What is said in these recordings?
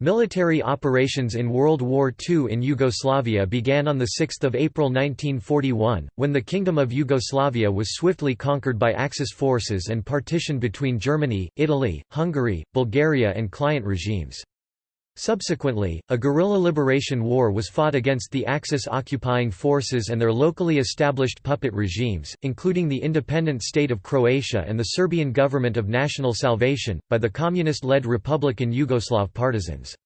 Military operations in World War II in Yugoslavia began on 6 April 1941, when the Kingdom of Yugoslavia was swiftly conquered by Axis forces and partitioned between Germany, Italy, Hungary, Bulgaria and client regimes. Subsequently, a guerrilla liberation war was fought against the Axis occupying forces and their locally established puppet regimes, including the independent state of Croatia and the Serbian government of national salvation, by the communist-led Republican Yugoslav partisans.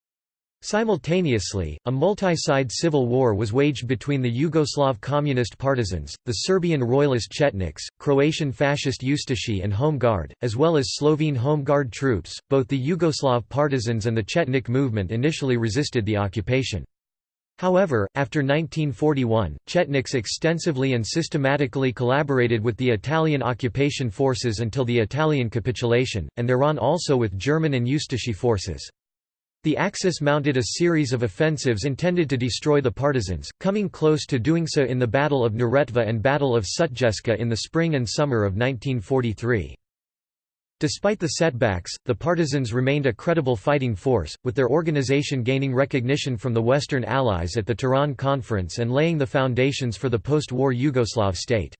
Simultaneously, a multi-side civil war was waged between the Yugoslav communist partisans, the Serbian royalist Chetniks, Croatian fascist Ustashi and Home Guard, as well as Slovene Home Guard troops. Both the Yugoslav partisans and the Chetnik movement initially resisted the occupation. However, after 1941, Chetniks extensively and systematically collaborated with the Italian occupation forces until the Italian capitulation, and Iran also with German and Ustashi forces. The Axis mounted a series of offensives intended to destroy the partisans, coming close to doing so in the Battle of Neretva and Battle of Sutjeska in the spring and summer of 1943. Despite the setbacks, the partisans remained a credible fighting force, with their organization gaining recognition from the Western Allies at the Tehran Conference and laying the foundations for the post-war Yugoslav state.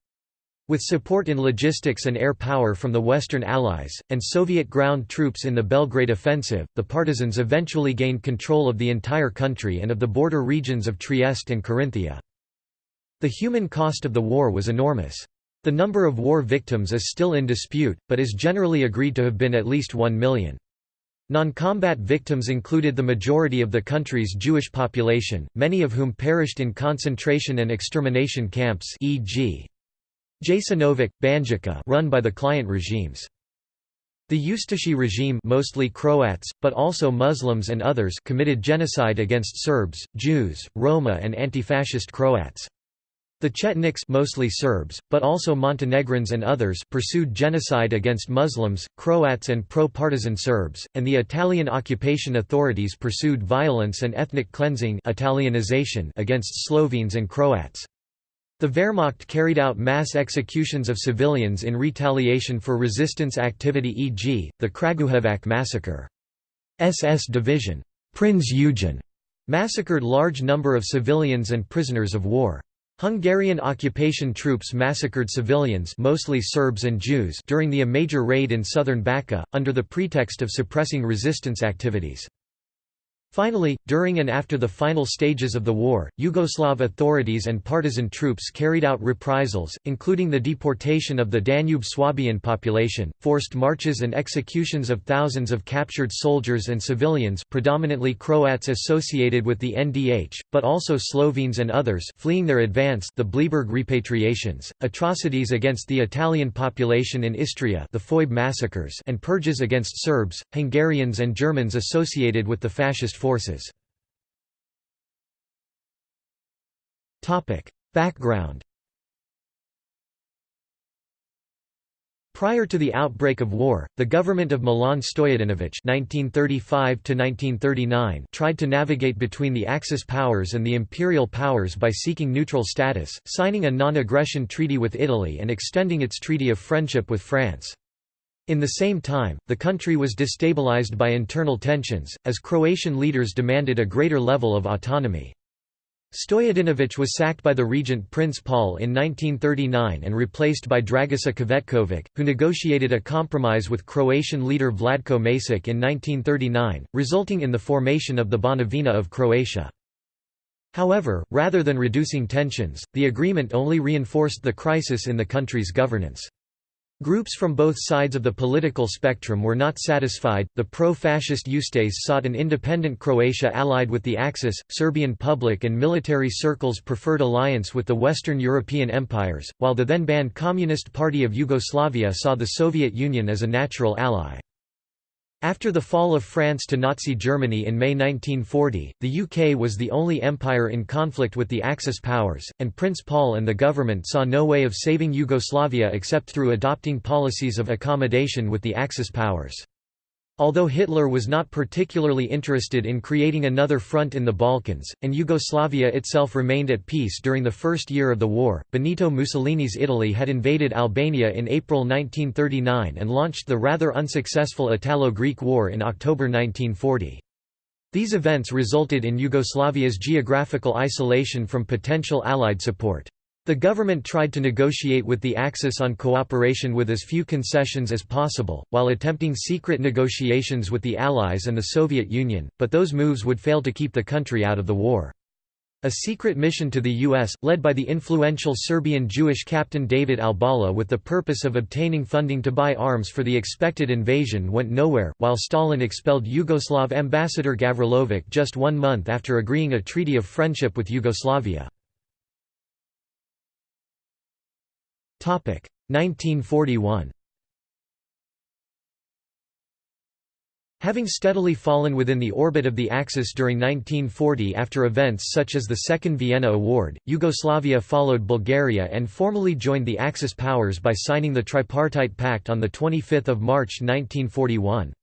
With support in logistics and air power from the Western Allies, and Soviet ground troops in the Belgrade offensive, the partisans eventually gained control of the entire country and of the border regions of Trieste and Carinthia. The human cost of the war was enormous. The number of war victims is still in dispute, but is generally agreed to have been at least one million. Non-combat victims included the majority of the country's Jewish population, many of whom perished in concentration and extermination camps e.g. Jasenovac, Banjica run by the client regimes. The Ustashi regime mostly Croats, but also Muslims and others committed genocide against Serbs, Jews, Roma and anti-fascist Croats. The Chetniks mostly Serbs, but also Montenegrins and others pursued genocide against Muslims, Croats and pro-partisan Serbs, and the Italian occupation authorities pursued violence and ethnic cleansing Italianization against Slovenes and Croats. The Wehrmacht carried out mass executions of civilians in retaliation for resistance activity e.g., the Kragujevac massacre. SS Division Prinz Eugen massacred large number of civilians and prisoners of war. Hungarian occupation troops massacred civilians mostly Serbs and Jews during the a major raid in southern Bačka, under the pretext of suppressing resistance activities. Finally, during and after the final stages of the war, Yugoslav authorities and partisan troops carried out reprisals, including the deportation of the Danube Swabian population, forced marches and executions of thousands of captured soldiers and civilians predominantly Croats associated with the NDH, but also Slovenes and others fleeing their advance the Bleiburg repatriations, atrocities against the Italian population in Istria the Foibe massacres and purges against Serbs, Hungarians and Germans associated with the fascist forces. Background Prior to the outbreak of war, the government of Milan Stojadinović (1935–1939) tried to navigate between the Axis powers and the imperial powers by seeking neutral status, signing a non-aggression treaty with Italy and extending its treaty of friendship with France. In the same time, the country was destabilized by internal tensions, as Croatian leaders demanded a greater level of autonomy. Stojadinović was sacked by the regent Prince Paul in 1939 and replaced by Dragiša Cvetković, who negotiated a compromise with Croatian leader Vladko Maček in 1939, resulting in the formation of the Banovina of Croatia. However, rather than reducing tensions, the agreement only reinforced the crisis in the country's governance. Groups from both sides of the political spectrum were not satisfied. The pro fascist Ustase sought an independent Croatia allied with the Axis. Serbian public and military circles preferred alliance with the Western European empires, while the then banned Communist Party of Yugoslavia saw the Soviet Union as a natural ally. After the fall of France to Nazi Germany in May 1940, the UK was the only empire in conflict with the Axis powers, and Prince Paul and the government saw no way of saving Yugoslavia except through adopting policies of accommodation with the Axis powers. Although Hitler was not particularly interested in creating another front in the Balkans, and Yugoslavia itself remained at peace during the first year of the war, Benito Mussolini's Italy had invaded Albania in April 1939 and launched the rather unsuccessful Italo-Greek War in October 1940. These events resulted in Yugoslavia's geographical isolation from potential Allied support. The government tried to negotiate with the Axis on cooperation with as few concessions as possible, while attempting secret negotiations with the Allies and the Soviet Union, but those moves would fail to keep the country out of the war. A secret mission to the U.S., led by the influential Serbian Jewish captain David Albala with the purpose of obtaining funding to buy arms for the expected invasion went nowhere, while Stalin expelled Yugoslav ambassador Gavrilovic just one month after agreeing a treaty of friendship with Yugoslavia. 1941 Having steadily fallen within the orbit of the Axis during 1940 after events such as the Second Vienna Award, Yugoslavia followed Bulgaria and formally joined the Axis powers by signing the Tripartite Pact on 25 March 1941.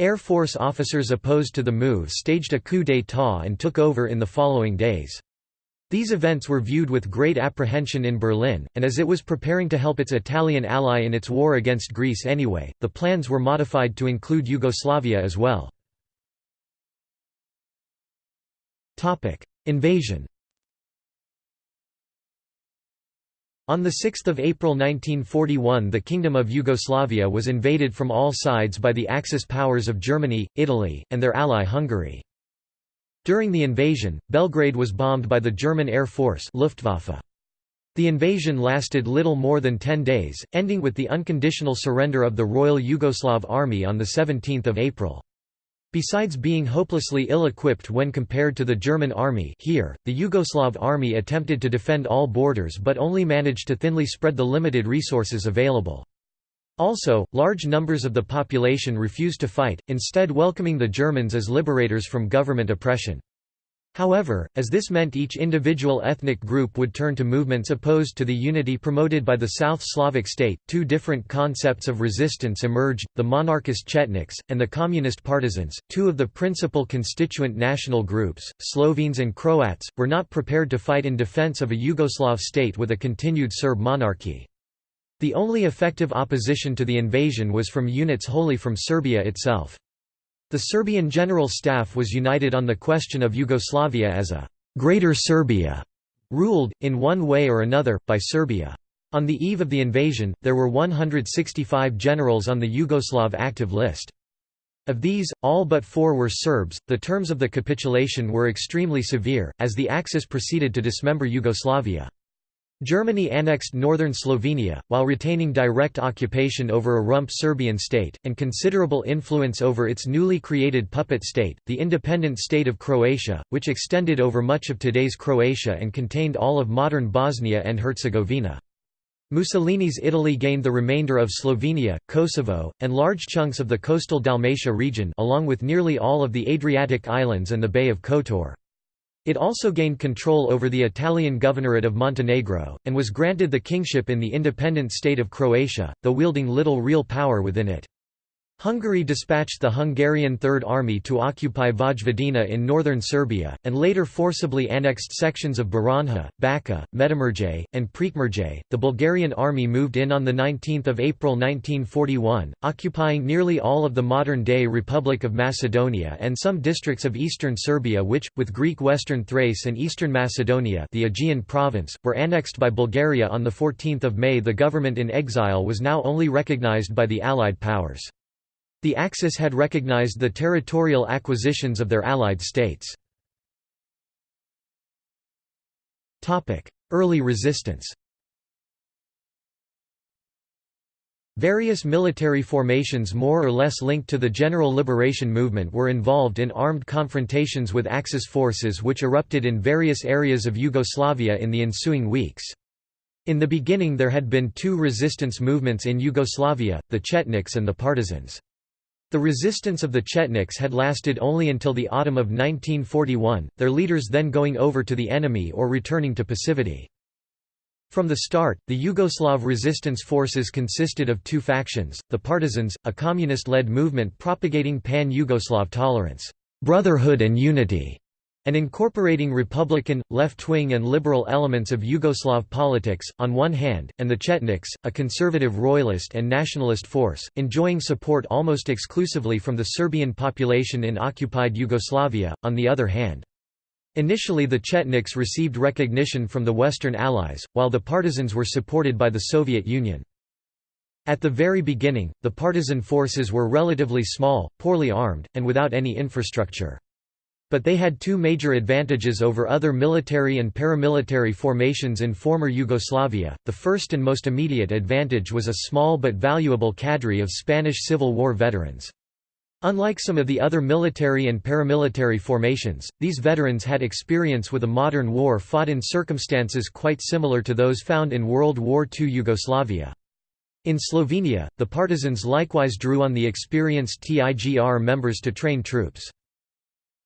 Air Force officers opposed to the move staged a coup d'état and took over in the following days. These events were viewed with great apprehension in Berlin, and as it was preparing to help its Italian ally in its war against Greece anyway, the plans were modified to include Yugoslavia as well. Invasion On 6 April 1941 the Kingdom of Yugoslavia was invaded from all sides by the Axis powers of Germany, Italy, and their ally Hungary. During the invasion, Belgrade was bombed by the German Air Force Luftwaffe. The invasion lasted little more than ten days, ending with the unconditional surrender of the Royal Yugoslav Army on 17 April. Besides being hopelessly ill-equipped when compared to the German army here, the Yugoslav army attempted to defend all borders but only managed to thinly spread the limited resources available. Also, large numbers of the population refused to fight, instead welcoming the Germans as liberators from government oppression. However, as this meant each individual ethnic group would turn to movements opposed to the unity promoted by the South Slavic state, two different concepts of resistance emerged, the monarchist Chetniks, and the communist partisans, two of the principal constituent national groups, Slovenes and Croats, were not prepared to fight in defense of a Yugoslav state with a continued Serb monarchy. The only effective opposition to the invasion was from units wholly from Serbia itself. The Serbian General Staff was united on the question of Yugoslavia as a «Greater Serbia», ruled, in one way or another, by Serbia. On the eve of the invasion, there were 165 generals on the Yugoslav active list. Of these, all but four were Serbs. The terms of the capitulation were extremely severe, as the Axis proceeded to dismember Yugoslavia. Germany annexed northern Slovenia, while retaining direct occupation over a rump Serbian state, and considerable influence over its newly created puppet state, the independent state of Croatia, which extended over much of today's Croatia and contained all of modern Bosnia and Herzegovina. Mussolini's Italy gained the remainder of Slovenia, Kosovo, and large chunks of the coastal Dalmatia region along with nearly all of the Adriatic islands and the Bay of Kotor. It also gained control over the Italian governorate of Montenegro, and was granted the kingship in the independent state of Croatia, though wielding little real power within it. Hungary dispatched the Hungarian Third Army to occupy Vojvodina in northern Serbia, and later forcibly annexed sections of Baranja, Bačka, Medimurje, and Prekmurje. The Bulgarian army moved in on 19 April 1941, occupying nearly all of the modern-day Republic of Macedonia and some districts of eastern Serbia which, with Greek Western Thrace and eastern Macedonia the Aegean province, were annexed by Bulgaria on 14 May The government in exile was now only recognized by the Allied powers. The Axis had recognized the territorial acquisitions of their allied states. Early resistance Various military formations more or less linked to the general liberation movement were involved in armed confrontations with Axis forces which erupted in various areas of Yugoslavia in the ensuing weeks. In the beginning there had been two resistance movements in Yugoslavia, the Chetniks and the Partisans. The resistance of the Chetniks had lasted only until the autumn of 1941, their leaders then going over to the enemy or returning to passivity. From the start, the Yugoslav resistance forces consisted of two factions, the Partisans, a communist-led movement propagating pan-Yugoslav tolerance, brotherhood and unity, and incorporating Republican, left-wing and liberal elements of Yugoslav politics, on one hand, and the Chetniks, a conservative royalist and nationalist force, enjoying support almost exclusively from the Serbian population in occupied Yugoslavia, on the other hand. Initially the Chetniks received recognition from the Western Allies, while the partisans were supported by the Soviet Union. At the very beginning, the partisan forces were relatively small, poorly armed, and without any infrastructure. But they had two major advantages over other military and paramilitary formations in former Yugoslavia. The first and most immediate advantage was a small but valuable cadre of Spanish Civil War veterans. Unlike some of the other military and paramilitary formations, these veterans had experience with a modern war fought in circumstances quite similar to those found in World War II Yugoslavia. In Slovenia, the partisans likewise drew on the experienced TIGR members to train troops.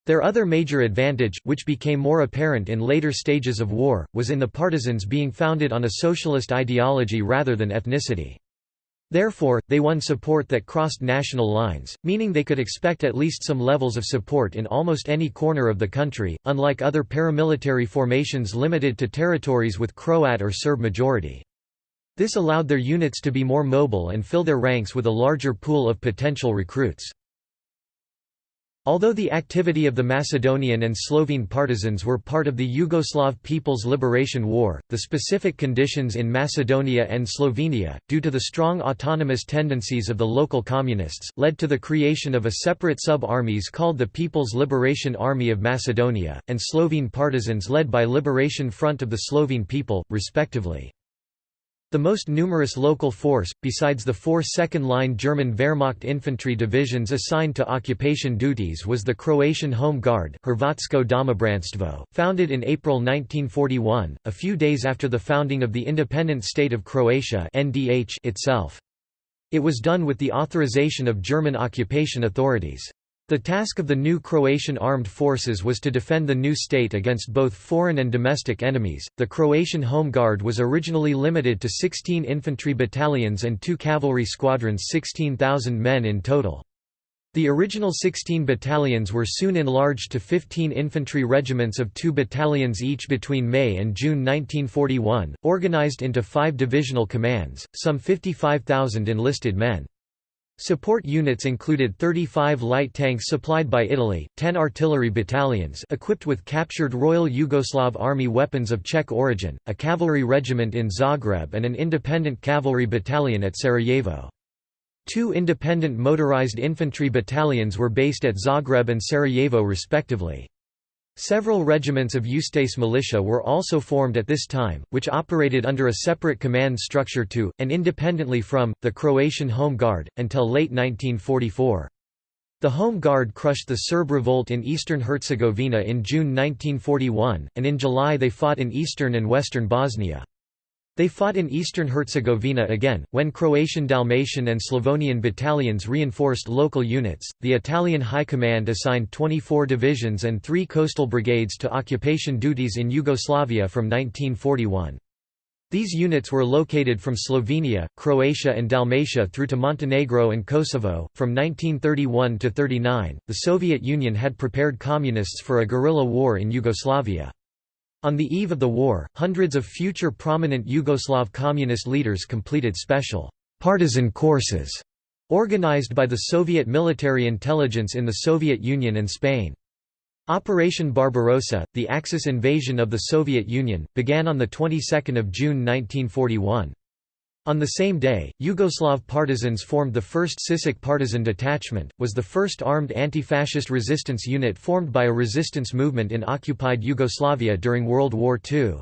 Their other major advantage, which became more apparent in later stages of war, was in the partisans being founded on a socialist ideology rather than ethnicity. Therefore, they won support that crossed national lines, meaning they could expect at least some levels of support in almost any corner of the country, unlike other paramilitary formations limited to territories with Croat or Serb majority. This allowed their units to be more mobile and fill their ranks with a larger pool of potential recruits. Although the activity of the Macedonian and Slovene partisans were part of the Yugoslav People's Liberation War, the specific conditions in Macedonia and Slovenia, due to the strong autonomous tendencies of the local communists, led to the creation of a separate sub-armies called the People's Liberation Army of Macedonia, and Slovene partisans led by Liberation Front of the Slovene People, respectively. The most numerous local force, besides the four second-line German Wehrmacht infantry divisions assigned to occupation duties was the Croatian Home Guard founded in April 1941, a few days after the founding of the independent state of Croatia itself. It was done with the authorization of German occupation authorities. The task of the new Croatian armed forces was to defend the new state against both foreign and domestic enemies. The Croatian Home Guard was originally limited to 16 infantry battalions and two cavalry squadrons, 16,000 men in total. The original 16 battalions were soon enlarged to 15 infantry regiments of two battalions each between May and June 1941, organized into five divisional commands, some 55,000 enlisted men. Support units included 35 light tanks supplied by Italy, 10 artillery battalions equipped with captured Royal Yugoslav Army weapons of Czech origin, a cavalry regiment in Zagreb and an independent cavalry battalion at Sarajevo. Two independent motorized infantry battalions were based at Zagreb and Sarajevo respectively. Several regiments of Ustase militia were also formed at this time, which operated under a separate command structure to, and independently from, the Croatian Home Guard, until late 1944. The Home Guard crushed the Serb revolt in eastern Herzegovina in June 1941, and in July they fought in eastern and western Bosnia. They fought in eastern Herzegovina again, when Croatian Dalmatian and Slavonian battalions reinforced local units. The Italian High Command assigned 24 divisions and three coastal brigades to occupation duties in Yugoslavia from 1941. These units were located from Slovenia, Croatia, and Dalmatia through to Montenegro and Kosovo. From 1931 to 39, the Soviet Union had prepared communists for a guerrilla war in Yugoslavia. On the eve of the war, hundreds of future prominent Yugoslav communist leaders completed special partisan courses organized by the Soviet military intelligence in the Soviet Union and Spain. Operation Barbarossa, the Axis invasion of the Soviet Union, began on the 22nd of June 1941. On the same day, Yugoslav partisans formed the 1st Sisak Partisan Detachment, was the first armed anti-fascist resistance unit formed by a resistance movement in occupied Yugoslavia during World War II.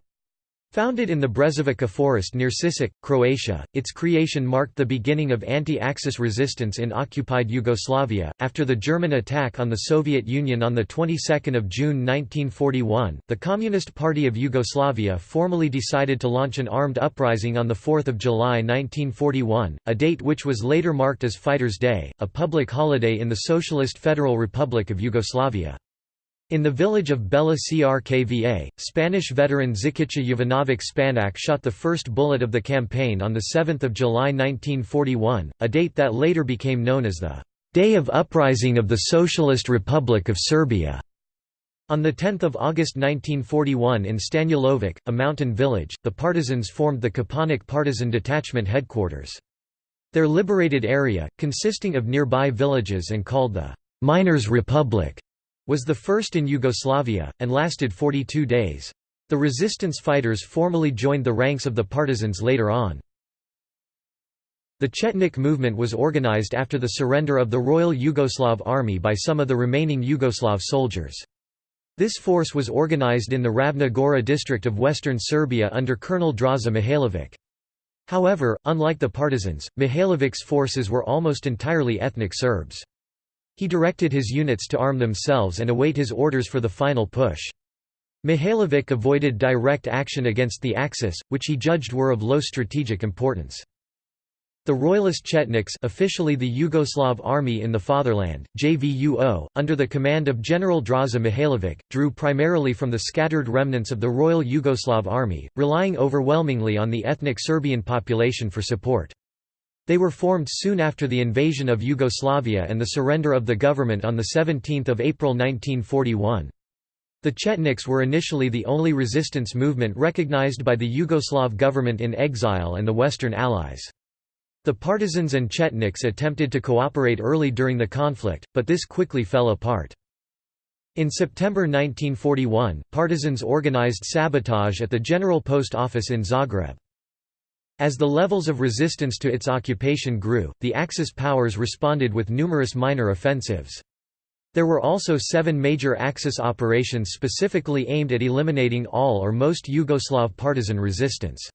Founded in the Brezovica forest near Sisak, Croatia, its creation marked the beginning of anti-Axis resistance in occupied Yugoslavia. After the German attack on the Soviet Union on the 22nd of June 1941, the Communist Party of Yugoslavia formally decided to launch an armed uprising on the 4th of July 1941, a date which was later marked as Fighters' Day, a public holiday in the Socialist Federal Republic of Yugoslavia. In the village of Bela Crkva, Spanish veteran Zikica Jovanovic Spanak shot the first bullet of the campaign on 7 July 1941, a date that later became known as the «Day of Uprising of the Socialist Republic of Serbia». On 10 August 1941 in Stanulovic, a mountain village, the partisans formed the Kopaonik Partisan Detachment headquarters. Their liberated area, consisting of nearby villages and called the «Miners' Republic», was the first in Yugoslavia, and lasted 42 days. The resistance fighters formally joined the ranks of the partisans later on. The Chetnik movement was organized after the surrender of the Royal Yugoslav Army by some of the remaining Yugoslav soldiers. This force was organized in the Ravna Gora district of western Serbia under Colonel Draza Mihailovic. However, unlike the partisans, Mihailovic's forces were almost entirely ethnic Serbs. He directed his units to arm themselves and await his orders for the final push. Mihailovic avoided direct action against the Axis, which he judged were of low strategic importance. The Royalist Chetniks officially the Yugoslav Army in the Fatherland, JVUO, under the command of General Draza Mihailovic, drew primarily from the scattered remnants of the Royal Yugoslav Army, relying overwhelmingly on the ethnic Serbian population for support. They were formed soon after the invasion of Yugoslavia and the surrender of the government on 17 April 1941. The Chetniks were initially the only resistance movement recognized by the Yugoslav government in exile and the Western Allies. The partisans and Chetniks attempted to cooperate early during the conflict, but this quickly fell apart. In September 1941, partisans organized sabotage at the General Post Office in Zagreb. As the levels of resistance to its occupation grew, the Axis powers responded with numerous minor offensives. There were also seven major Axis operations specifically aimed at eliminating all or most Yugoslav partisan resistance.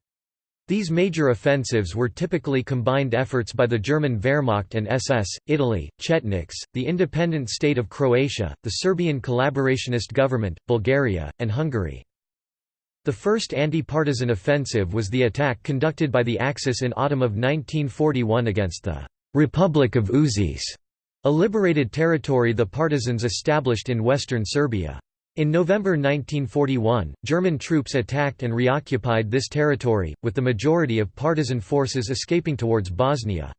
These major offensives were typically combined efforts by the German Wehrmacht and SS, Italy, Chetniks, the independent state of Croatia, the Serbian collaborationist government, Bulgaria, and Hungary. The first anti-partisan offensive was the attack conducted by the Axis in autumn of 1941 against the «Republic of Užice», a liberated territory the partisans established in western Serbia. In November 1941, German troops attacked and reoccupied this territory, with the majority of partisan forces escaping towards Bosnia.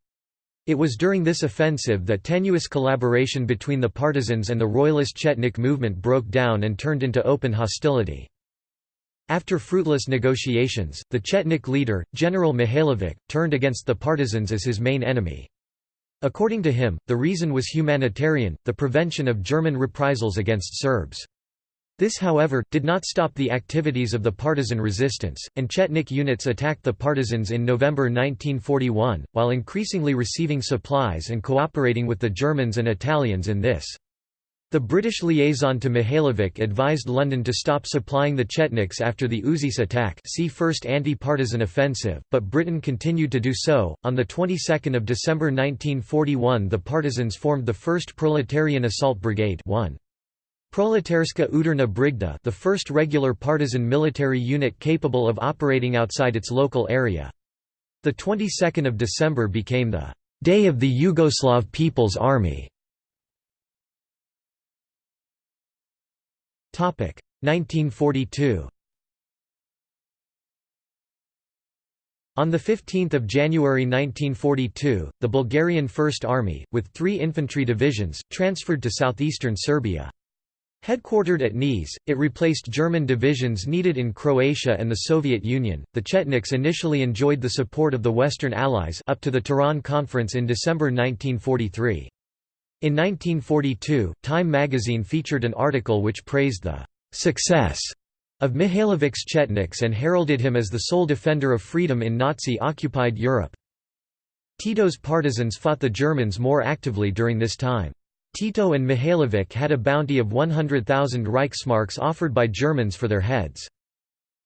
It was during this offensive that tenuous collaboration between the partisans and the royalist Chetnik movement broke down and turned into open hostility. After fruitless negotiations, the Chetnik leader, General Mihailovic, turned against the partisans as his main enemy. According to him, the reason was humanitarian, the prevention of German reprisals against Serbs. This however, did not stop the activities of the partisan resistance, and Chetnik units attacked the partisans in November 1941, while increasingly receiving supplies and cooperating with the Germans and Italians in this. The British liaison to Mihailovic advised London to stop supplying the Chetniks after the Užice attack see First Anti-Partisan Offensive, but Britain continued to do so. On the 22nd of December 1941 the partisans formed the 1st Proletarian Assault Brigade 1. Proletarska Udarna Brigada the first regular partisan military unit capable of operating outside its local area. The 22nd of December became the «Day of the Yugoslav People's Army». 1942 On 15 January 1942, the Bulgarian First Army, with three infantry divisions, transferred to southeastern Serbia. Headquartered at Niš, it replaced German divisions needed in Croatia and the Soviet Union. The Chetniks initially enjoyed the support of the Western Allies up to the Tehran Conference in December 1943. In 1942, Time magazine featured an article which praised the success of Mihailovic's Chetniks and heralded him as the sole defender of freedom in Nazi-occupied Europe. Tito's partisans fought the Germans more actively during this time. Tito and Mihailovic had a bounty of 100,000 Reichsmarks offered by Germans for their heads.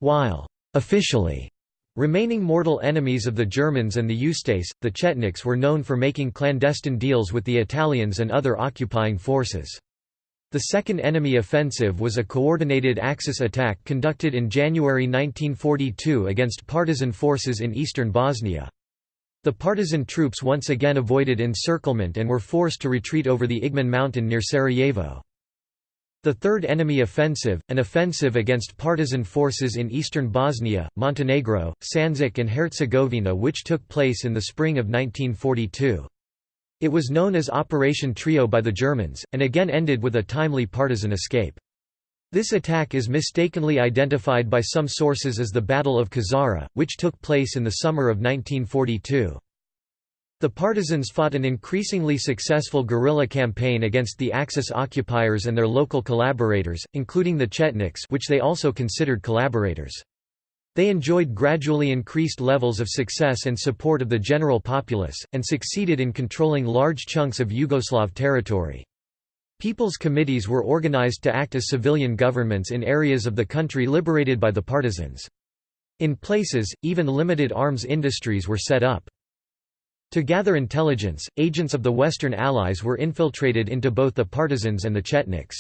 While officially remaining mortal enemies of the Germans and the Ustase, the Chetniks were known for making clandestine deals with the Italians and other occupying forces. The Second Enemy Offensive was a coordinated Axis attack conducted in January 1942 against partisan forces in eastern Bosnia. The partisan troops once again avoided encirclement and were forced to retreat over the Igman mountain near Sarajevo. The Third Enemy Offensive, an offensive against partisan forces in eastern Bosnia, Montenegro, Sandžak and Herzegovina which took place in the spring of 1942. It was known as Operation Trio by the Germans, and again ended with a timely partisan escape. This attack is mistakenly identified by some sources as the Battle of Kozara, which took place in the summer of 1942. The partisans fought an increasingly successful guerrilla campaign against the Axis occupiers and their local collaborators, including the Chetniks which they also considered collaborators. They enjoyed gradually increased levels of success and support of the general populace, and succeeded in controlling large chunks of Yugoslav territory. People's committees were organized to act as civilian governments in areas of the country liberated by the partisans. In places, even limited arms industries were set up. To gather intelligence, agents of the Western Allies were infiltrated into both the partisans and the Chetniks.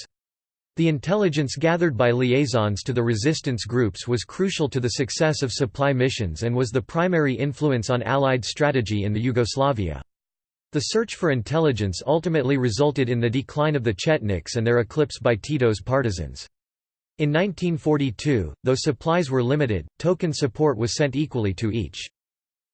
The intelligence gathered by liaisons to the resistance groups was crucial to the success of supply missions and was the primary influence on Allied strategy in the Yugoslavia. The search for intelligence ultimately resulted in the decline of the Chetniks and their eclipse by Tito's partisans. In 1942, though supplies were limited, token support was sent equally to each.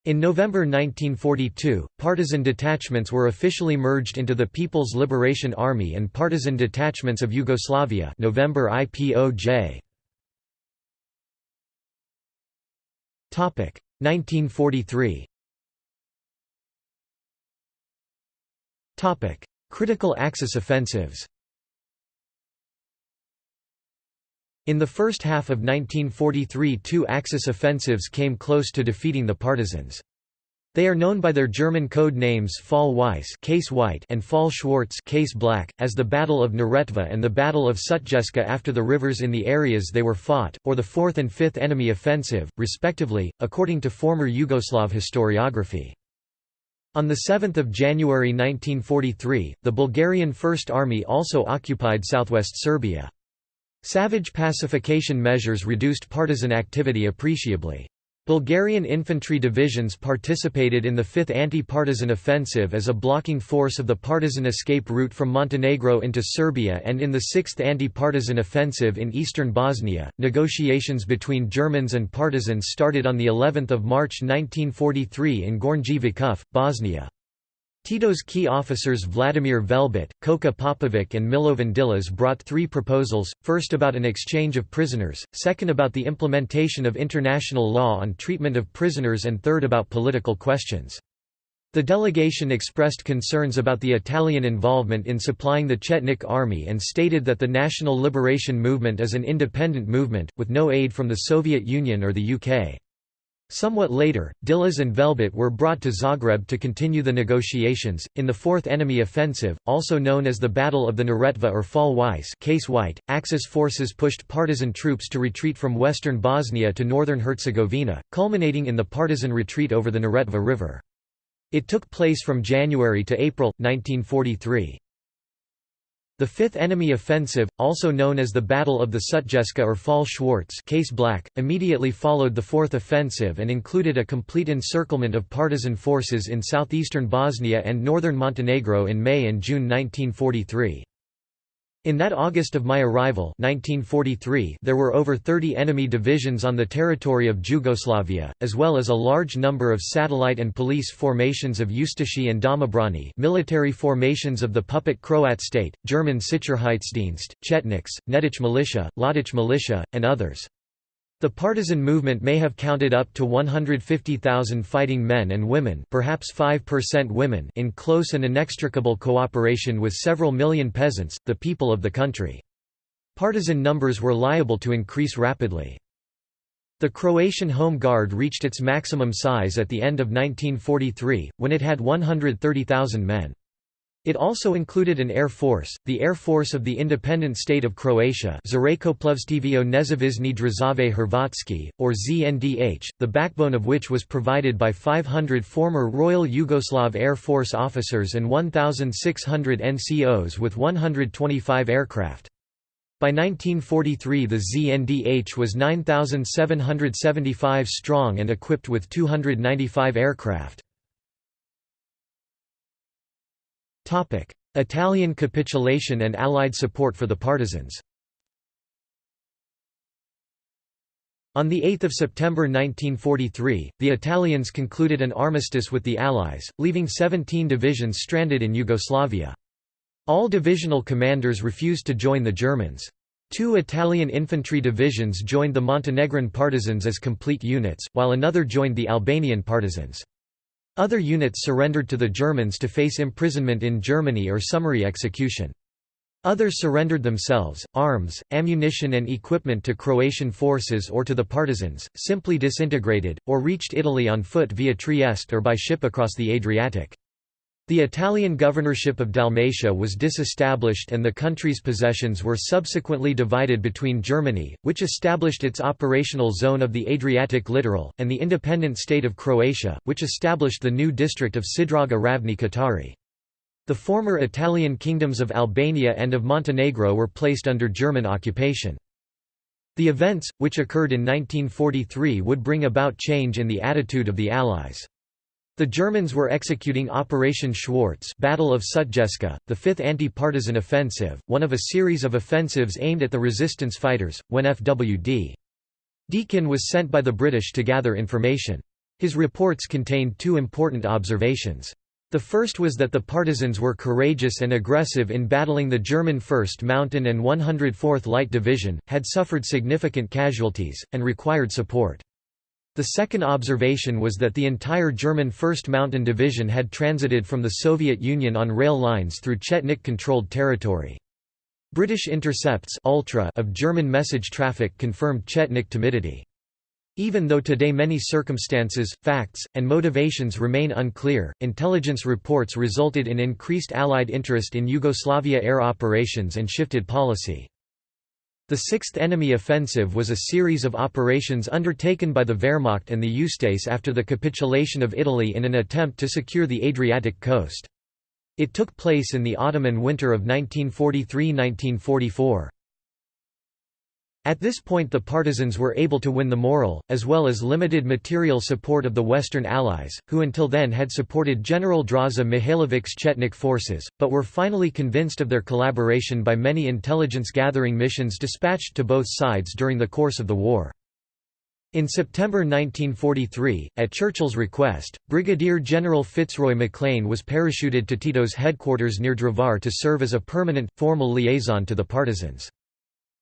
In November 1942, partisan detachments were officially merged into the People's Liberation Army and partisan detachments of Yugoslavia. November IPOJ. 1943 Critical Axis offensives In the first half of 1943 two Axis offensives came close to defeating the partisans. They are known by their German code names Fall Weiss case white and Fall Schwarz case black, as the Battle of Neretva and the Battle of Sutjeska after the rivers in the areas they were fought, or the Fourth and Fifth Enemy Offensive, respectively, according to former Yugoslav historiography. On 7 January 1943, the Bulgarian First Army also occupied southwest Serbia. Savage pacification measures reduced partisan activity appreciably. Bulgarian infantry divisions participated in the 5th anti-partisan offensive as a blocking force of the partisan escape route from Montenegro into Serbia and in the 6th anti-partisan offensive in eastern Bosnia. Negotiations between Germans and partisans started on the 11th of March 1943 in Gornji Vakuf, Bosnia. Tito's key officers Vladimir Velebit, Koka Popovic and Milovan Dilas brought three proposals, first about an exchange of prisoners, second about the implementation of international law on treatment of prisoners and third about political questions. The delegation expressed concerns about the Italian involvement in supplying the Chetnik army and stated that the National Liberation Movement is an independent movement, with no aid from the Soviet Union or the UK. Somewhat later, Dilas and Velebit were brought to Zagreb to continue the negotiations. In the Fourth Enemy Offensive, also known as the Battle of the Neretva or Fall Weiss, case White, Axis forces pushed partisan troops to retreat from western Bosnia to northern Herzegovina, culminating in the partisan retreat over the Neretva River. It took place from January to April, 1943. The Fifth Enemy Offensive, also known as the Battle of the Sutjeska or Fall Schwarz case black, immediately followed the Fourth Offensive and included a complete encirclement of partisan forces in southeastern Bosnia and northern Montenegro in May and June 1943. In that August of my arrival 1943, there were over 30 enemy divisions on the territory of Jugoslavia, as well as a large number of satellite and police formations of Ustashi and Domobrani military formations of the puppet Croat state, German Sicherheitsdienst, Chetniks, Nedic militia, Ljotic militia, and others. The partisan movement may have counted up to 150,000 fighting men and women perhaps 5% women in close and inextricable cooperation with several million peasants, the people of the country. Partisan numbers were liable to increase rapidly. The Croatian Home Guard reached its maximum size at the end of 1943, when it had 130,000 men. It also included an air force, the Air Force of the Independent State of Croatia Zrakoplovstvo Nezavisni Države Hrvatski, or ZNDH, the backbone of which was provided by 500 former Royal Yugoslav Air Force officers and 1,600 NCOs with 125 aircraft. By 1943 the ZNDH was 9,775 strong and equipped with 295 aircraft. Italian capitulation and Allied support for the partisans On 8 September 1943, the Italians concluded an armistice with the Allies, leaving 17 divisions stranded in Yugoslavia. All divisional commanders refused to join the Germans. Two Italian infantry divisions joined the Montenegrin partisans as complete units, while another joined the Albanian partisans. Other units surrendered to the Germans to face imprisonment in Germany or summary execution. Others surrendered themselves, arms, ammunition and equipment to Croatian forces or to the partisans, simply disintegrated, or reached Italy on foot via Trieste or by ship across the Adriatic. The Italian governorship of Dalmatia was disestablished and the country's possessions were subsequently divided between Germany, which established its operational zone of the Adriatic littoral, and the independent state of Croatia, which established the new district of Sidraga Ravni Kotari. The former Italian kingdoms of Albania and of Montenegro were placed under German occupation. The events, which occurred in 1943 would bring about change in the attitude of the Allies. The Germans were executing Operation Schwarz Battle of Sutjeska, the fifth anti-partisan offensive, one of a series of offensives aimed at the resistance fighters, when FWD. Deakin was sent by the British to gather information. His reports contained two important observations. The first was that the partisans were courageous and aggressive in battling the German 1st Mountain and 104th Light Division, had suffered significant casualties, and required support. The second observation was that the entire German 1st Mountain Division had transited from the Soviet Union on rail lines through Chetnik-controlled territory. British intercepts ultra of German message traffic confirmed Chetnik timidity. Even though today many circumstances, facts, and motivations remain unclear, intelligence reports resulted in increased Allied interest in Yugoslavia air operations and shifted policy. The Sixth Enemy Offensive was a series of operations undertaken by the Wehrmacht and the Ustase after the capitulation of Italy in an attempt to secure the Adriatic coast. It took place in the autumn and winter of 1943–1944. At this point the partisans were able to win the moral, as well as limited material support of the Western Allies, who until then had supported General Draza Mihailovic's Chetnik forces, but were finally convinced of their collaboration by many intelligence-gathering missions dispatched to both sides during the course of the war. In September 1943, at Churchill's request, Brigadier General Fitzroy MacLean was parachuted to Tito's headquarters near Drvar to serve as a permanent, formal liaison to the partisans.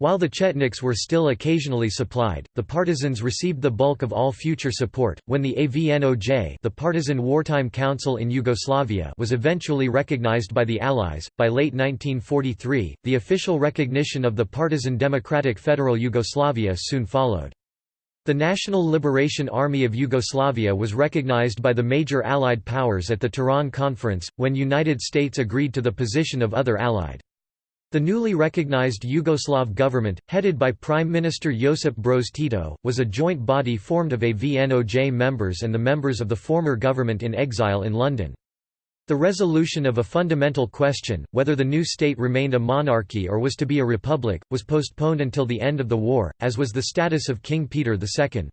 While the Chetniks were still occasionally supplied, the partisans received the bulk of all future support. When the AVNOJ, the Partisan Wartime Council in Yugoslavia, was eventually recognized by the Allies, by late 1943, the official recognition of the partisan Democratic Federal Yugoslavia soon followed. The National Liberation Army of Yugoslavia was recognized by the major Allied powers at the Tehran Conference, when United States agreed to the position of other Allied. The newly recognized Yugoslav government, headed by Prime Minister Josip Broz Tito, was a joint body formed of AVNOJ members and the members of the former government in exile in London. The resolution of a fundamental question, whether the new state remained a monarchy or was to be a republic, was postponed until the end of the war, as was the status of King Peter II.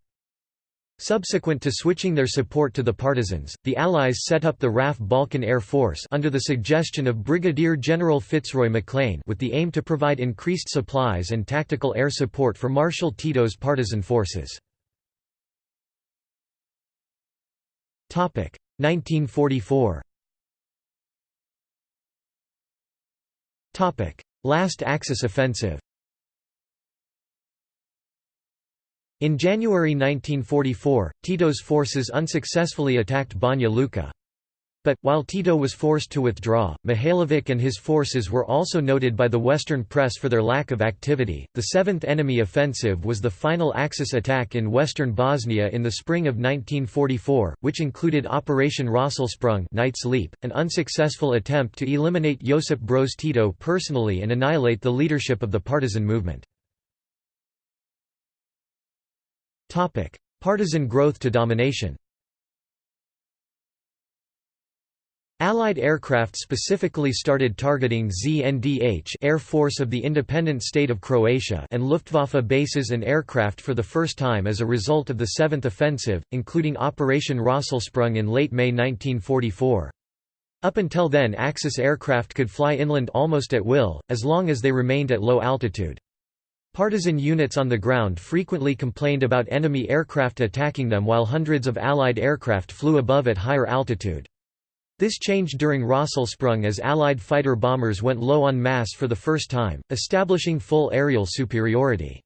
Subsequent to switching their support to the partisans, the Allies set up the RAF Balkan Air Force under the suggestion of Brigadier General Fitzroy MacLean with the aim to provide increased supplies and tactical air support for Marshal Tito's partisan forces. 1944 Last Axis Offensive In January 1944, Tito's forces unsuccessfully attacked Banja Luka. But, while Tito was forced to withdraw, Mihailovic and his forces were also noted by the Western press for their lack of activity. The Seventh Enemy Offensive was the final Axis attack in western Bosnia in the spring of 1944, which included Operation Rosselsprung Knight's Leap, an unsuccessful attempt to eliminate Josip Broz Tito personally and annihilate the leadership of the partisan movement. Topic: Partisan growth to domination. Allied aircraft specifically started targeting ZNDH Air Force of the Independent State of Croatia and Luftwaffe bases and aircraft for the first time as a result of the Seventh Offensive, including Operation Rosselsprung in late May 1944. Up until then Axis aircraft could fly inland almost at will, as long as they remained at low altitude. Partisan units on the ground frequently complained about enemy aircraft attacking them while hundreds of Allied aircraft flew above at higher altitude. This changed during Rosselsprung as Allied fighter bombers went low on mass for the first time, establishing full aerial superiority.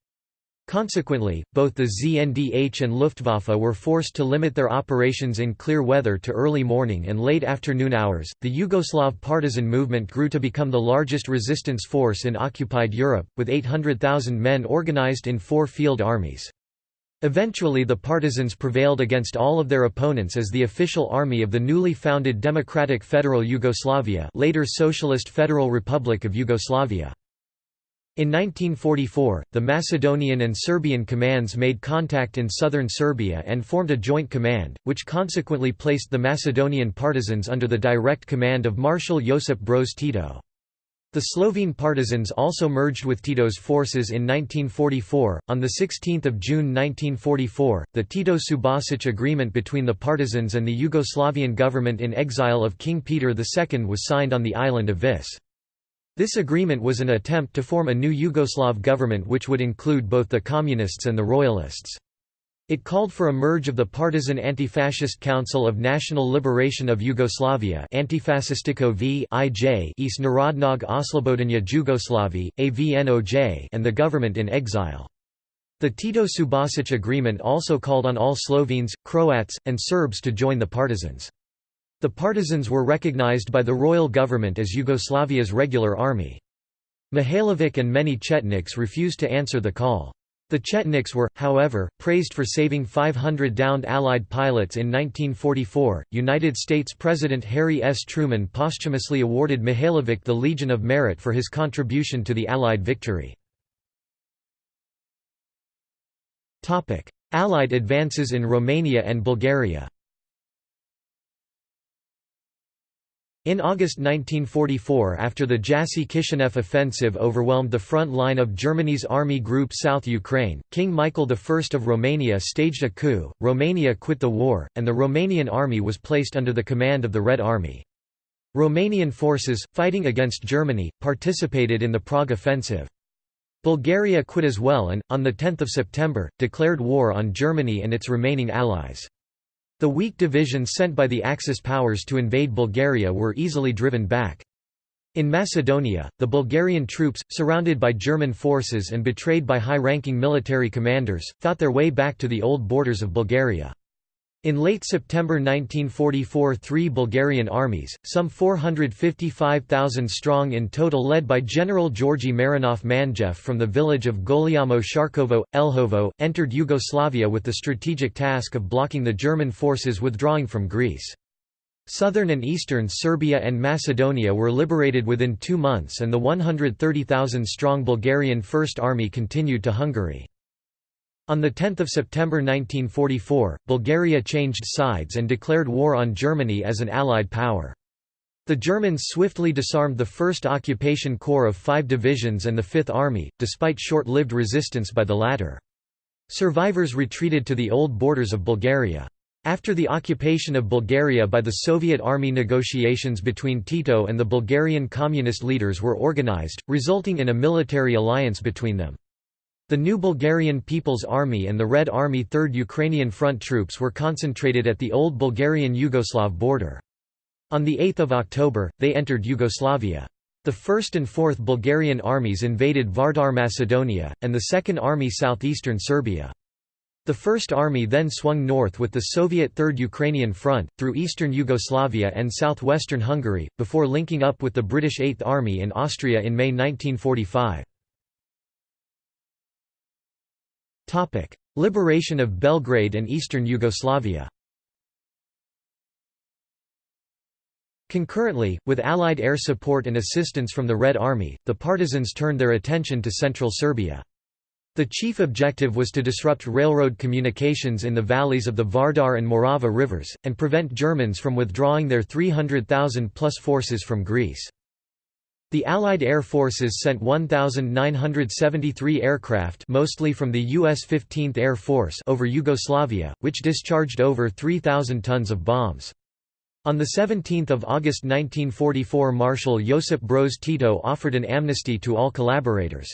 Consequently, both the ZNDH and Luftwaffe were forced to limit their operations in clear weather to early morning and late afternoon hours. The Yugoslav partisan movement grew to become the largest resistance force in occupied Europe, with 800,000 men organized in four field armies. Eventually the partisans prevailed against all of their opponents as the official army of the newly founded Democratic Federal Yugoslavia later Socialist Federal Republic of Yugoslavia. In 1944, the Macedonian and Serbian commands made contact in southern Serbia and formed a joint command, which consequently placed the Macedonian partisans under the direct command of Marshal Josip Broz Tito. The Slovene partisans also merged with Tito's forces in 1944. On 16 June 1944, the Tito Subasic agreement between the partisans and the Yugoslavian government in exile of King Peter II was signed on the island of Vis. This agreement was an attempt to form a new Yugoslav government which would include both the Communists and the Royalists. It called for a merge of the partisan Anti-Fascist Council of National Liberation of Yugoslavia Antifascistico v. IJ East Narodnog Oslobodanja Jugoslavi, AVNOJ and the government in exile. The Tito-Subasic agreement also called on all Slovenes, Croats, and Serbs to join the partisans. The partisans were recognized by the royal government as Yugoslavia's regular army. Mihailovic and many Chetniks refused to answer the call. The Chetniks were, however, praised for saving 500 downed Allied pilots in 1944. United States President Harry S. Truman posthumously awarded Mihailovic the Legion of Merit for his contribution to the Allied victory. Allied advances in Romania and Bulgaria In August 1944 after the Jassy-Kishinev offensive overwhelmed the front line of Germany's Army Group South Ukraine, King Michael I of Romania staged a coup, Romania quit the war, and the Romanian army was placed under the command of the Red Army. Romanian forces, fighting against Germany, participated in the Prague offensive. Bulgaria quit as well and, on 10 September, declared war on Germany and its remaining allies. The weak divisions sent by the Axis powers to invade Bulgaria were easily driven back. In Macedonia, the Bulgarian troops, surrounded by German forces and betrayed by high-ranking military commanders, fought their way back to the old borders of Bulgaria. In late September 1944 three Bulgarian armies, some 455,000 strong in total led by General Georgi Marinov Manjev from the village of Goliamo Sharkovo, Elhovo, entered Yugoslavia with the strategic task of blocking the German forces withdrawing from Greece. Southern and eastern Serbia and Macedonia were liberated within two months and the 130,000-strong Bulgarian First Army continued to Hungary. On 10 September 1944, Bulgaria changed sides and declared war on Germany as an Allied power. The Germans swiftly disarmed the 1st Occupation Corps of five divisions and the Fifth Army, despite short-lived resistance by the latter. Survivors retreated to the old borders of Bulgaria. After the occupation of Bulgaria by the Soviet army negotiations between Tito and the Bulgarian communist leaders were organized, resulting in a military alliance between them. The new Bulgarian People's Army and the Red Army 3rd Ukrainian Front troops were concentrated at the old Bulgarian-Yugoslav border. On 8 October, they entered Yugoslavia. The 1st and 4th Bulgarian armies invaded Vardar Macedonia, and the 2nd Army southeastern Serbia. The First Army then swung north with the Soviet Third Ukrainian Front, through eastern Yugoslavia and southwestern Hungary, before linking up with the British Eighth Army in Austria in May 1945. Liberation of Belgrade and eastern Yugoslavia Concurrently, with Allied air support and assistance from the Red Army, the partisans turned their attention to central Serbia. The chief objective was to disrupt railroad communications in the valleys of the Vardar and Morava rivers, and prevent Germans from withdrawing their 300,000-plus forces from Greece. The Allied air forces sent 1,973 aircraft mostly from the U.S. 15th Air Force over Yugoslavia, which discharged over 3,000 tons of bombs. On 17 August 1944 Marshal Josip Broz Tito offered an amnesty to all collaborators.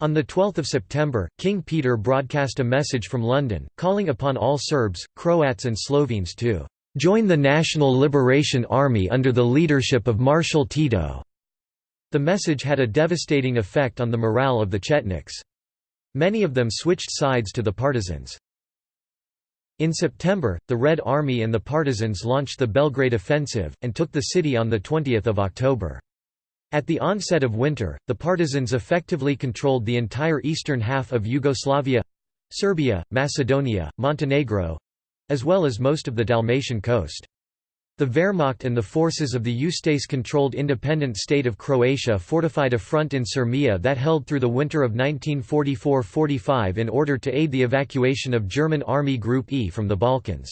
On 12 September, King Peter broadcast a message from London, calling upon all Serbs, Croats and Slovenes to "'Join the National Liberation Army under the leadership of Marshal Tito'". The message had a devastating effect on the morale of the Chetniks. Many of them switched sides to the partisans. In September, the Red Army and the partisans launched the Belgrade Offensive, and took the city on 20 October. At the onset of winter, the partisans effectively controlled the entire eastern half of Yugoslavia—Serbia, Macedonia, Montenegro—as well as most of the Dalmatian coast. The Wehrmacht and the forces of the Ustaše-controlled independent state of Croatia fortified a front in Sirmia that held through the winter of 1944–45 in order to aid the evacuation of German Army Group E from the Balkans.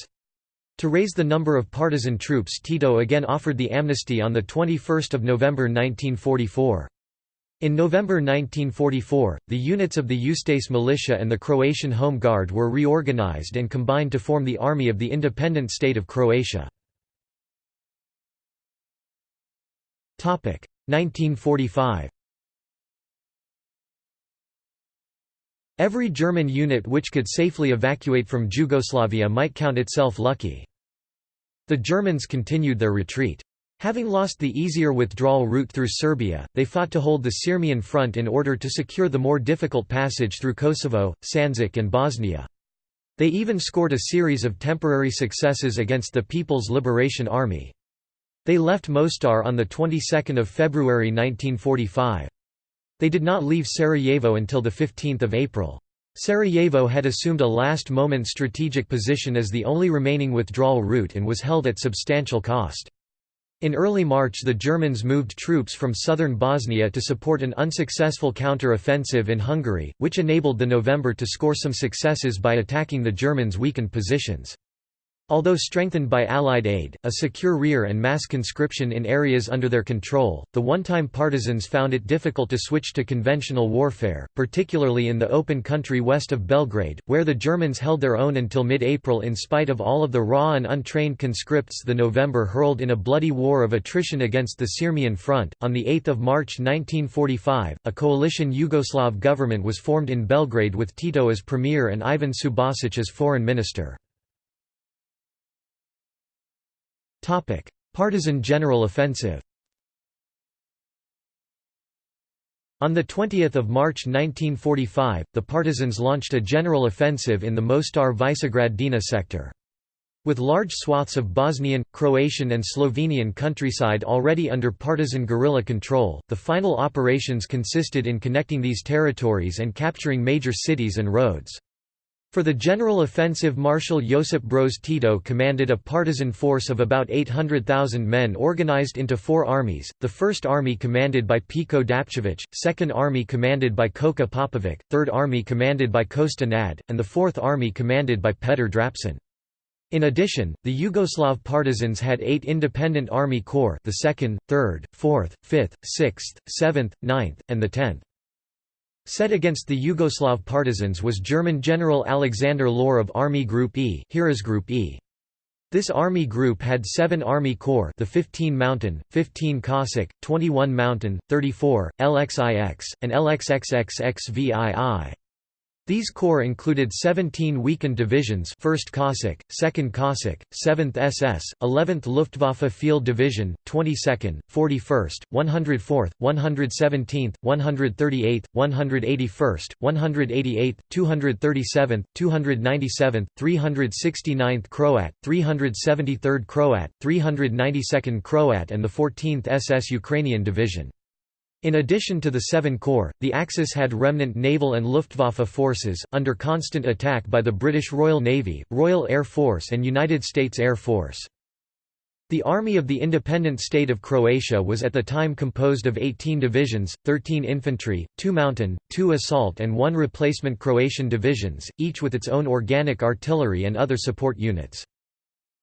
To raise the number of partisan troops Tito again offered the amnesty on 21 November 1944. In November 1944, the units of the Ustaše militia and the Croatian Home Guard were reorganized and combined to form the Army of the Independent State of Croatia. 1945 Every German unit which could safely evacuate from Yugoslavia might count itself lucky. The Germans continued their retreat. Having lost the easier withdrawal route through Serbia, they fought to hold the Sirmian front in order to secure the more difficult passage through Kosovo, Sandžak and Bosnia. They even scored a series of temporary successes against the People's Liberation Army. They left Mostar on the 22nd of February 1945. They did not leave Sarajevo until the 15th of April. Sarajevo had assumed a last-moment strategic position as the only remaining withdrawal route and was held at substantial cost. In early March the Germans moved troops from southern Bosnia to support an unsuccessful counter-offensive in Hungary, which enabled the NOVJ to score some successes by attacking the Germans' weakened positions. Although strengthened by Allied aid, a secure rear and mass conscription in areas under their control, the one-time partisans found it difficult to switch to conventional warfare, particularly in the open country west of Belgrade, where the Germans held their own until mid-April in spite of all of the raw and untrained conscripts the NOVJ hurled in a bloody war of attrition against the Sirmian front. On 8 March 1945, a coalition Yugoslav government was formed in Belgrade with Tito as premier and Ivan Subasic as foreign minister. Partisan general offensive On 20 March 1945, the partisans launched a general offensive in the Mostar Visegrad Drina sector. With large swaths of Bosnian, Croatian and Slovenian countryside already under partisan guerrilla control, the final operations consisted in connecting these territories and capturing major cities and roads. For the general offensive Marshal Josip Broz Tito commanded a partisan force of about 800,000 men organized into four armies, the First Army commanded by Peko Dapčević, Second Army commanded by Koka Popovic, Third Army commanded by Kosta Nad, and the Fourth Army commanded by Petar Drapčin. In addition, the Yugoslav partisans had eight independent army corps the 2nd, 3rd, 4th, 5th, 6th, 7th, 9th, and the 10th. Set against the Yugoslav partisans was German General Alexander Lohr of Army Group E, Heeresgruppe E. This army group had seven army corps the 15 Mountain, 15 Cossack, 21 Mountain, 34, LXIX, and LXXXXVII. These corps included 17 weakened divisions 1st Cossack, 2nd Cossack, 7th SS, 11th Luftwaffe Field Division, 22nd, 41st, 104th, 117th, 138th, 181st, 188th, 237th, 297th, 369th Croat, 373rd Croat, 392nd Croat and the 14th SS Ukrainian Division. In addition to the Seven Corps, the Axis had remnant naval and Luftwaffe forces, under constant attack by the British Royal Navy, Royal Air Force and United States Air Force. The Army of the Independent State of Croatia was at the time composed of 18 divisions, 13 infantry, 2 mountain, 2 assault and 1 replacement Croatian divisions, each with its own organic artillery and other support units.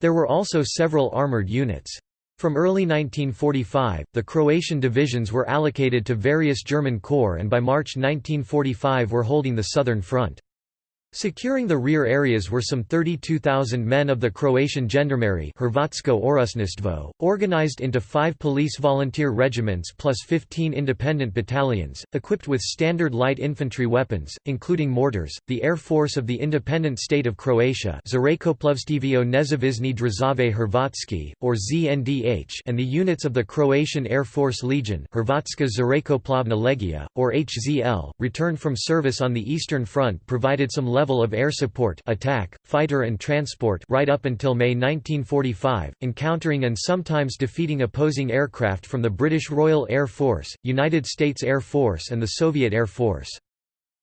There were also several armoured units. From early 1945, the Croatian divisions were allocated to various German corps and by March 1945 were holding the southern front. Securing the rear areas were some 32,000 men of the Croatian Gendarmerie Hrvatsko organized into five police volunteer regiments plus 15 independent battalions, equipped with standard light infantry weapons, including mortars. The Air Force of the Independent State of Croatia Nezavisni Države Hrvatski, or ZNDH and the units of the Croatian Air Force Legion Hrvatska or HZL, returned from service on the Eastern Front provided some level of air support attack, fighter and transport right up until May 1945, encountering and sometimes defeating opposing aircraft from the British Royal Air Force, United States Air Force and the Soviet Air Force.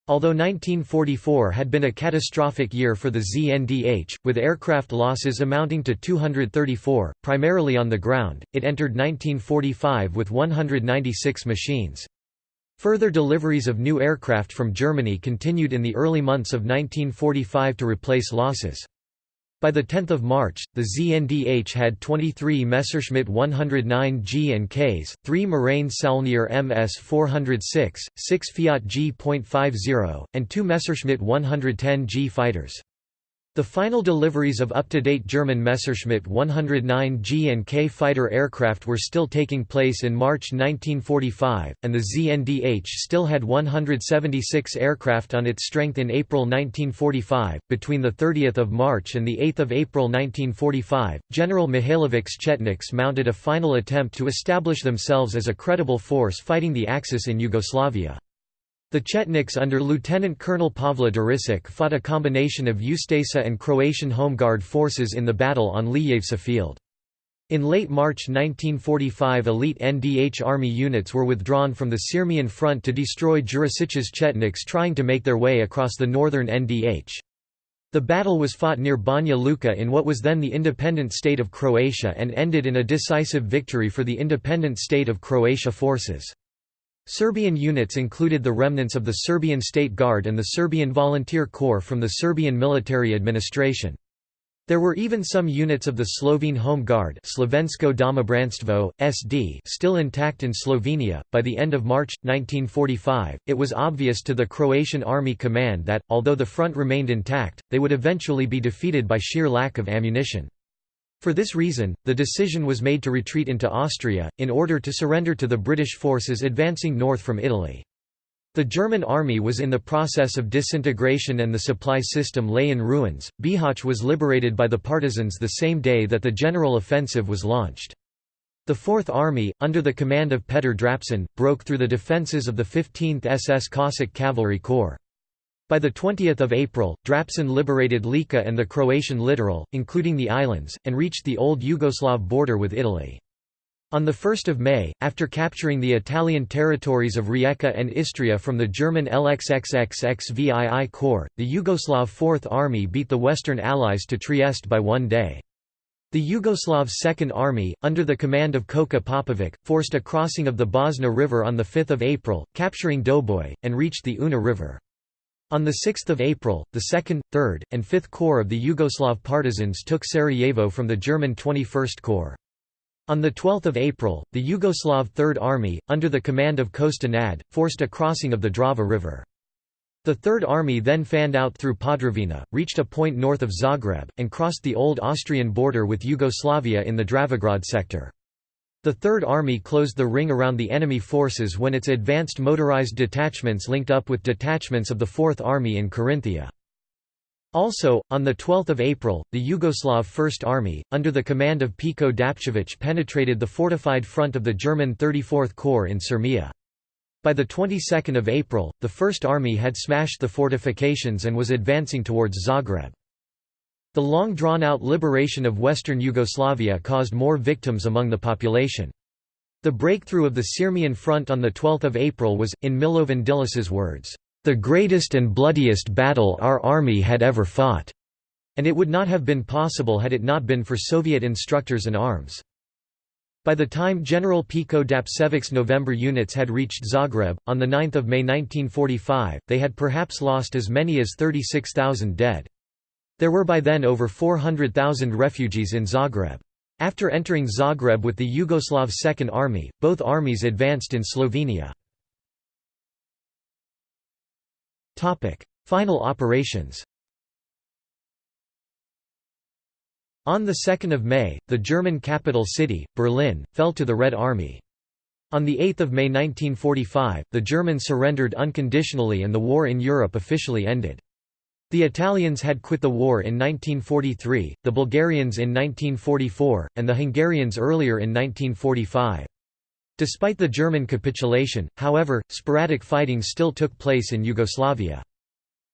Although 1944 had been a catastrophic year for the ZNDH, with aircraft losses amounting to 234, primarily on the ground, it entered 1945 with 196 machines. Further deliveries of new aircraft from Germany continued in the early months of 1945 to replace losses. By 10 March, the ZNDH had 23 Messerschmitt 109G and Ks, 3 Morane-Saulnier MS 406, 6 Fiat G.50, and 2 Messerschmitt 110G fighters. The final deliveries of up-to-date German Messerschmitt 109G and K fighter aircraft were still taking place in March 1945, and the ZNDH still had 176 aircraft on its strength in April 1945. Between the 30th of March and the 8th of April 1945, General Mihailovic's Chetniks mounted a final attempt to establish themselves as a credible force fighting the Axis in Yugoslavia. The Chetniks under Lieutenant Colonel Pavle Đurišić fought a combination of Ustasa and Croatian Home Guard forces in the battle on Lijevca field. In late March 1945 elite NDH army units were withdrawn from the Sirmian front to destroy Đurišić's Chetniks trying to make their way across the northern NDH. The battle was fought near Banja Luka in what was then the independent state of Croatia and ended in a decisive victory for the independent state of Croatia forces. Serbian units included the remnants of the Serbian State Guard and the Serbian Volunteer Corps from the Serbian military administration. There were even some units of the Slovene Home Guard Slovensko Domobranstvo, SD still intact in Slovenia. By the end of March, 1945, it was obvious to the Croatian Army Command that, although the front remained intact, they would eventually be defeated by sheer lack of ammunition. For this reason, the decision was made to retreat into Austria, in order to surrender to the British forces advancing north from Italy. The German army was in the process of disintegration and the supply system lay in ruins. Bihać was liberated by the partisans the same day that the general offensive was launched. The Fourth Army, under the command of Petr Drapčin, broke through the defences of the 15th SS Cossack Cavalry Corps. By 20 April, Drapčin liberated Lika and the Croatian littoral, including the islands, and reached the old Yugoslav border with Italy. On 1 May, after capturing the Italian territories of Rijeka and Istria from the German LXXXXVII Corps, the Yugoslav Fourth Army beat the Western Allies to Trieste by one day. The Yugoslav Second Army, under the command of Koka Popovic, forced a crossing of the Bosna River on 5 April, capturing Doboj, and reached the Una River. On 6 April, the 2nd, 3rd, and 5th Corps of the Yugoslav partisans took Sarajevo from the German 21st Corps. On 12 April, the Yugoslav Third Army, under the command of Kosta Nad, forced a crossing of the Drava River. The Third Army then fanned out through Podravina, reached a point north of Zagreb, and crossed the old Austrian border with Yugoslavia in the Dravograd sector. The Third Army closed the ring around the enemy forces when its advanced motorized detachments linked up with detachments of the Fourth Army in Carinthia. Also, on 12 April, the Yugoslav First Army, under the command of Peko Dapčević penetrated the fortified front of the German 34th Corps in Sirmia. By the 22nd of April, the First Army had smashed the fortifications and was advancing towards Zagreb. The long drawn-out liberation of western Yugoslavia caused more victims among the population. The breakthrough of the Sirmian front on 12 April was, in Milovan Đilas's words, "...the greatest and bloodiest battle our army had ever fought." And it would not have been possible had it not been for Soviet instructors and arms. By the time General Peko Dapčević's NOVJ units had reached Zagreb, on 9 May 1945, they had perhaps lost as many as 36,000 dead. There were by then over 400,000 refugees in Zagreb. After entering Zagreb with the Yugoslav Second Army, both armies advanced in Slovenia. Final operations On 2 May, the German capital city, Berlin, fell to the Red Army. On 8 May 1945, the Germans surrendered unconditionally and the war in Europe officially ended. The Italians had quit the war in 1943, the Bulgarians in 1944, and the Hungarians earlier in 1945. Despite the German capitulation, however, sporadic fighting still took place in Yugoslavia.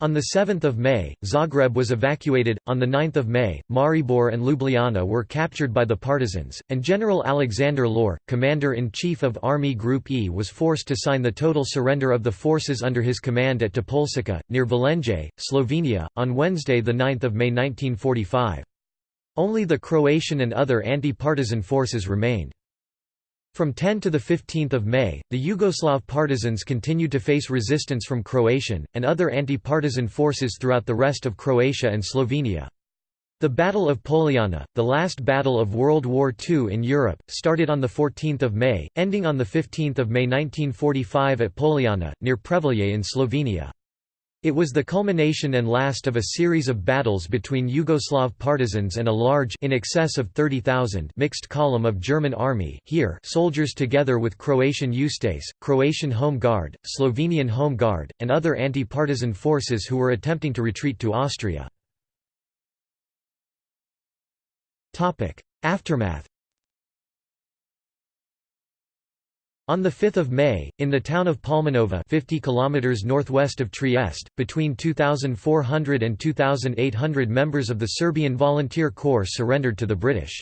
On 7 May, Zagreb was evacuated, on 9 May, Maribor and Ljubljana were captured by the partisans, and General Alexander Lohr, commander-in-chief of Army Group E was forced to sign the total surrender of the forces under his command at Topolčica, near Velenje, Slovenia, on Wednesday 9 May 1945. Only the Croatian and other anti-partisan forces remained. From 10 to 15 May, the Yugoslav partisans continued to face resistance from Croatian, and other anti-partisan forces throughout the rest of Croatia and Slovenia. The Battle of Poljana, the last battle of World War II in Europe, started on 14 May, ending on 15 May 1945 at Poljana, near Prevalje in Slovenia. It was the culmination and last of a series of battles between Yugoslav partisans and a large in excess of 30,000 mixed column of German army Heer soldiers together with Croatian Ustase, Croatian Home Guard, Slovenian Home Guard, and other anti-partisan forces who were attempting to retreat to Austria. Aftermath On 5 May, in the town of Palmanova 50 km northwest of Trieste, between 2,400 and 2,800 members of the Serbian Volunteer Corps surrendered to the British.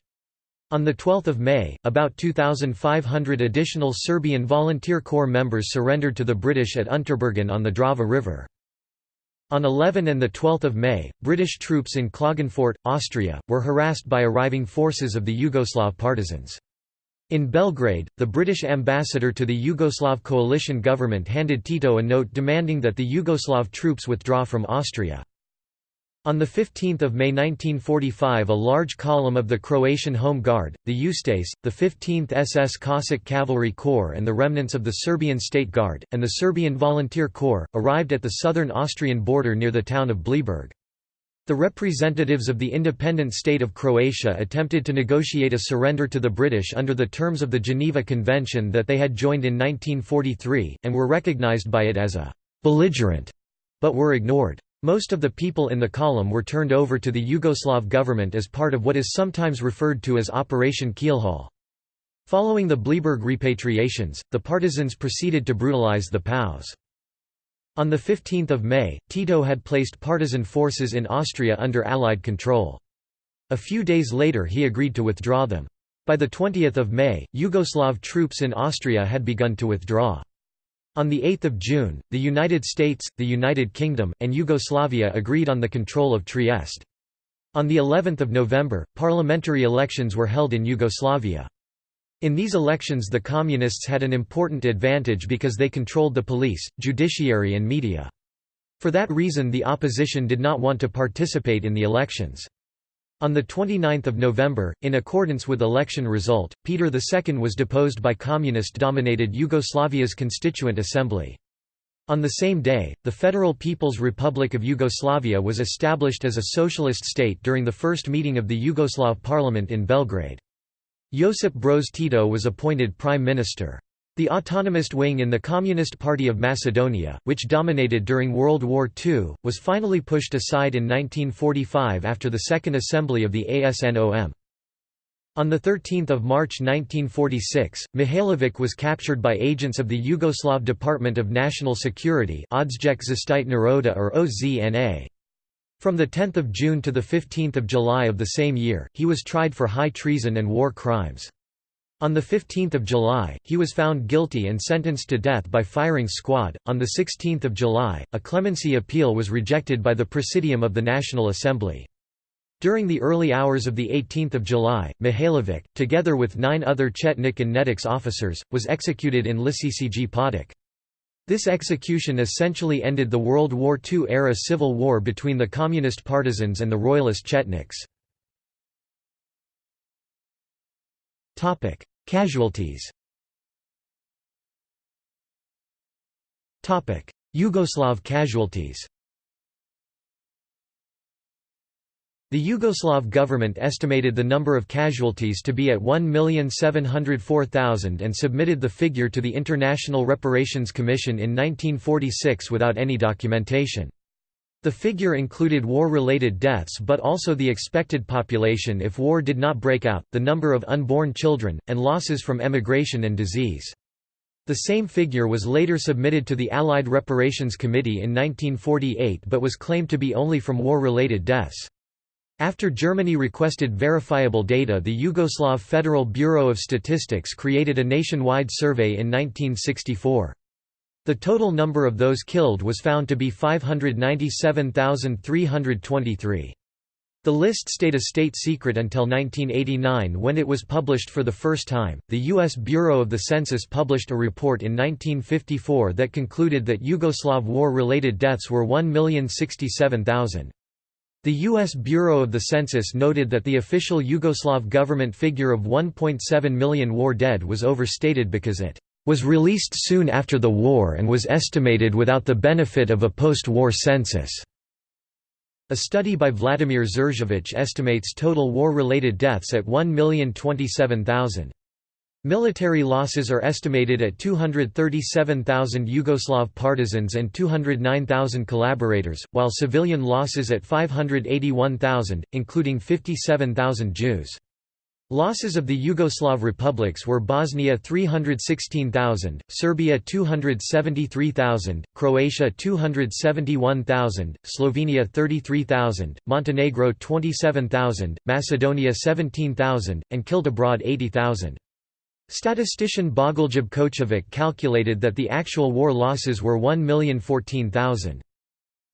On 12 May, about 2,500 additional Serbian Volunteer Corps members surrendered to the British at Unterbergen on the Drava River. On 11 and 12 May, British troops in Klagenfurt, Austria, were harassed by arriving forces of the Yugoslav partisans. In Belgrade, the British ambassador to the Yugoslav coalition government handed Tito a note demanding that the Yugoslav troops withdraw from Austria. On 15 May 1945 a large column of the Croatian Home Guard, the Ustase, the 15th SS Cossack Cavalry Corps and the remnants of the Serbian State Guard, and the Serbian Volunteer Corps, arrived at the southern Austrian border near the town of Bleiburg. The representatives of the independent state of Croatia attempted to negotiate a surrender to the British under the terms of the Geneva Convention that they had joined in 1943, and were recognized by it as a «belligerent», but were ignored. Most of the people in the column were turned over to the Yugoslav government as part of what is sometimes referred to as Operation Keelhaul. Following the Bleiburg repatriations, the partisans proceeded to brutalize the POWs. On 15 May, Tito had placed partisan forces in Austria under Allied control. A few days later he agreed to withdraw them. By 20 May, Yugoslav troops in Austria had begun to withdraw. On 8 June, the United States, the United Kingdom, and Yugoslavia agreed on the control of Trieste. On the 11th of November, parliamentary elections were held in Yugoslavia. In these elections the Communists had an important advantage because they controlled the police, judiciary and media. For that reason the opposition did not want to participate in the elections. On 29 November, in accordance with election result, Peter II was deposed by communist-dominated Yugoslavia's Constituent Assembly. On the same day, the Federal People's Republic of Yugoslavia was established as a socialist state during the first meeting of the Yugoslav parliament in Belgrade. Josip Broz Tito was appointed prime minister. The autonomist wing in the Communist Party of Macedonia, which dominated during World War II, was finally pushed aside in 1945 after the Second Assembly of the ASNOM. On 13 March 1946, Mihailovic was captured by agents of the Yugoslav Department of National Security or OZNA. From 10 June to 15 July of the same year, he was tried for high treason and war crimes. On 15 July, he was found guilty and sentenced to death by firing squad. On 16 July, a clemency appeal was rejected by the Presidium of the National Assembly. During the early hours of 18 July, Mihailovic, together with nine other Chetnik and Nedics officers, was executed in Lisici Potok. This execution essentially ended the World War II-era civil war between the Communist partisans and the Royalist Chetniks. Casualties Yugoslav casualties The Yugoslav government estimated the number of casualties to be at 1,704,000 and submitted the figure to the International Reparations Commission in 1946 without any documentation. The figure included war-related deaths but also the expected population if war did not break out, the number of unborn children, and losses from emigration and disease. The same figure was later submitted to the Allied Reparations Committee in 1948 but was claimed to be only from war-related deaths. After Germany requested verifiable data the Yugoslav Federal Bureau of Statistics created a nationwide survey in 1964. The total number of those killed was found to be 597,323. The list stayed a state secret until 1989 when it was published for the first time. The U.S. Bureau of the Census published a report in 1954 that concluded that Yugoslav war related deaths were 1,067,000. The U.S. Bureau of the Census noted that the official Yugoslav government figure of 1.7 million war dead was overstated because it was released soon after the war and was estimated without the benefit of a post-war census. A study by Vladimir Žerjavić estimates total war-related deaths at 1,027,000. Military losses are estimated at 237,000 Yugoslav partisans and 209,000 collaborators, while civilian losses at 581,000, including 57,000 Jews. Losses of the Yugoslav republics were Bosnia 316,000, Serbia 273,000, Croatia 271,000, Slovenia 33,000, Montenegro 27,000, Macedonia 17,000, and killed abroad 80,000. Statistician Bogoljub Kočović calculated that the actual war losses were 1,014,000.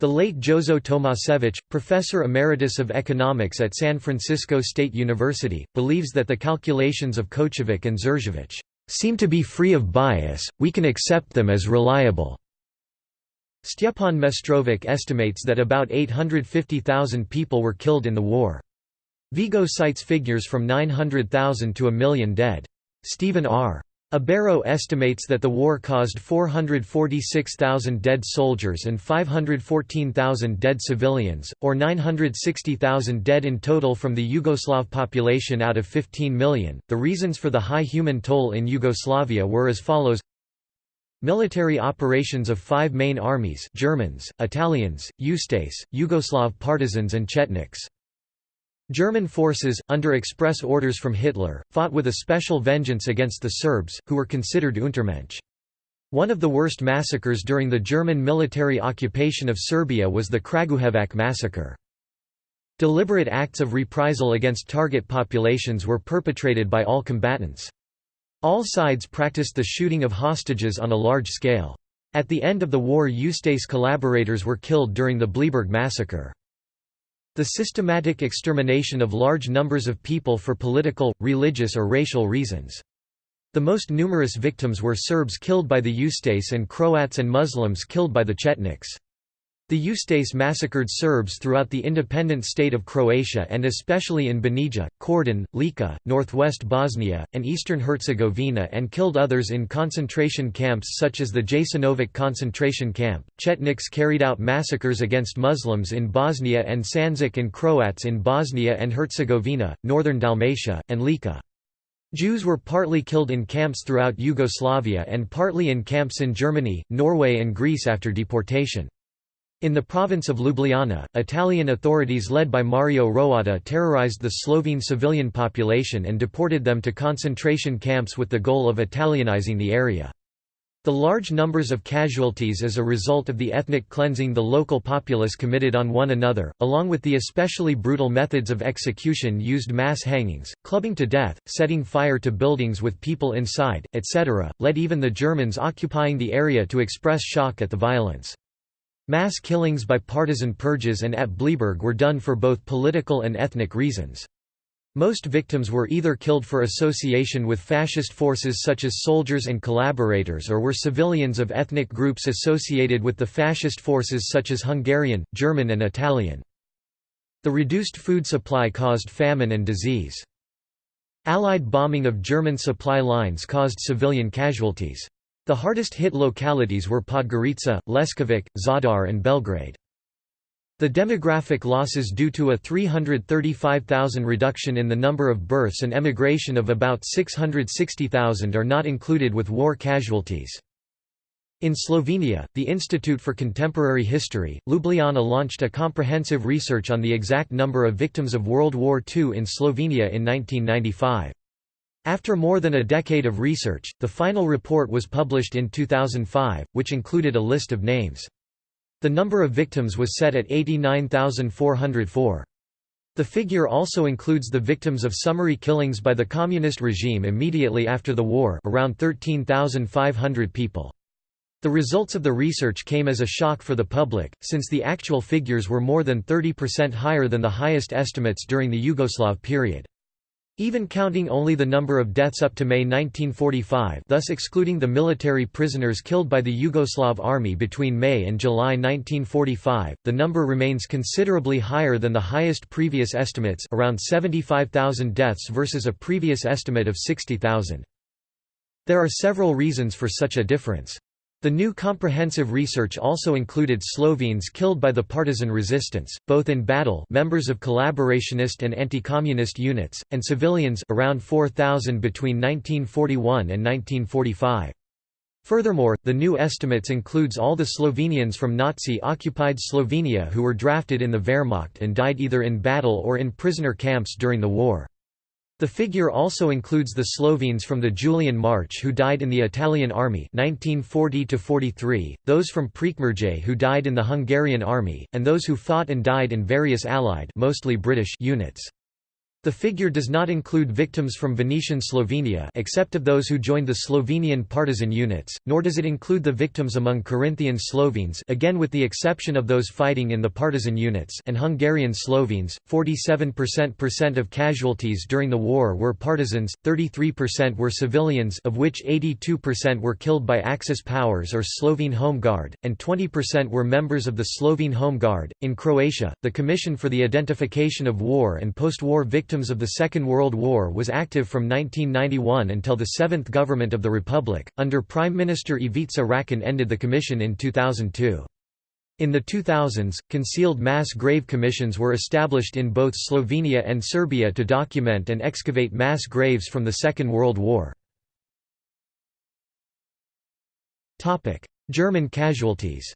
The late Jozo Tomasevic, professor emeritus of economics at San Francisco State University, believes that the calculations of Kočović and Žerjavić seem to be free of bias, we can accept them as reliable. Stjepan Mestrovic estimates that about 850,000 people were killed in the war. Vego cites figures from 900,000 to a million dead. Stephen R. Abero estimates that the war caused 446,000 dead soldiers and 514,000 dead civilians, or 960,000 dead in total from the Yugoslav population out of 15 million. The reasons for the high human toll in Yugoslavia were as follows Military operations of five main armies Germans, Italians, Ustase, Yugoslav partisans and Chetniks. German forces, under express orders from Hitler, fought with a special vengeance against the Serbs, who were considered Untermensch. One of the worst massacres during the German military occupation of Serbia was the Kragujevac massacre. Deliberate acts of reprisal against target populations were perpetrated by all combatants. All sides practiced the shooting of hostages on a large scale. At the end of the war Ustase collaborators were killed during the Bleiburg massacre. The systematic extermination of large numbers of people for political, religious or racial reasons. The most numerous victims were Serbs killed by the Ustase and Croats and Muslims killed by the Chetniks. The Ustase massacred Serbs throughout the independent state of Croatia and especially in Banija, Kordun, Lika, northwest Bosnia, and eastern Herzegovina and killed others in concentration camps such as the Jasenovac concentration camp. Chetniks carried out massacres against Muslims in Bosnia and Sandžak and Croats in Bosnia and Herzegovina, northern Dalmatia, and Lika. Jews were partly killed in camps throughout Yugoslavia and partly in camps in Germany, Norway and Greece after deportation. In the province of Ljubljana, Italian authorities led by Mario Roatta terrorized the Slovene civilian population and deported them to concentration camps with the goal of Italianizing the area. The large numbers of casualties as a result of the ethnic cleansing the local populace committed on one another, along with the especially brutal methods of execution used mass hangings, clubbing to death, setting fire to buildings with people inside, etc., led even the Germans occupying the area to express shock at the violence. Mass killings by partisan purges and at Bleiburg were done for both political and ethnic reasons. Most victims were either killed for association with fascist forces such as soldiers and collaborators or were civilians of ethnic groups associated with the fascist forces such as Hungarian, German and Italian. The reduced food supply caused famine and disease. Allied bombing of German supply lines caused civilian casualties. The hardest hit localities were Podgorica, Leskovac, Zadar and Belgrade. The demographic losses due to a 335,000 reduction in the number of births and emigration of about 660,000 are not included with war casualties. In Slovenia, the Institute for Contemporary History, Ljubljana launched a comprehensive research on the exact number of victims of World War II in Slovenia in 1995. After more than a decade of research, the final report was published in 2005, which included a list of names. The number of victims was set at 89,404. The figure also includes the victims of summary killings by the communist regime immediately after the war around 13,500 people. The results of the research came as a shock for the public, since the actual figures were more than 30% higher than the highest estimates during the Yugoslav period. Even counting only the number of deaths up to May 1945 thus excluding the military prisoners killed by the Yugoslav army between May and July 1945, the number remains considerably higher than the highest previous estimates around 75,000 deaths versus a previous estimate of 60,000. There are several reasons for such a difference. The new comprehensive research also included Slovenes killed by the partisan resistance, both in battle members of collaborationist and anti-communist units, and civilians around 4,000 between 1941 and 1945. Furthermore, the new estimates includes all the Slovenians from Nazi-occupied Slovenia who were drafted in the Wehrmacht and died either in battle or in prisoner camps during the war. The figure also includes the Slovenes from the Julian March who died in the Italian army 1940 those from Prekmurje who died in the Hungarian army, and those who fought and died in various Allied mostly British units. The figure does not include victims from Venetian Slovenia except of those who joined the Slovenian partisan units, nor does it include the victims among Carinthian Slovenes again with the exception of those fighting in the partisan units and Hungarian Slovenes. 47% of casualties during the war were partisans, 33% were civilians of which 82% were killed by Axis powers or Slovene Home Guard, and 20% were members of the Slovene Home Guard. In Croatia, the Commission for the Identification of War and Post-War Victims victims of the Second World War was active from 1991 until the seventh government of the Republic, under Prime Minister Ivica Račan ended the commission in 2002. In the 2000s, concealed mass grave commissions were established in both Slovenia and Serbia to document and excavate mass graves from the Second World War. German casualties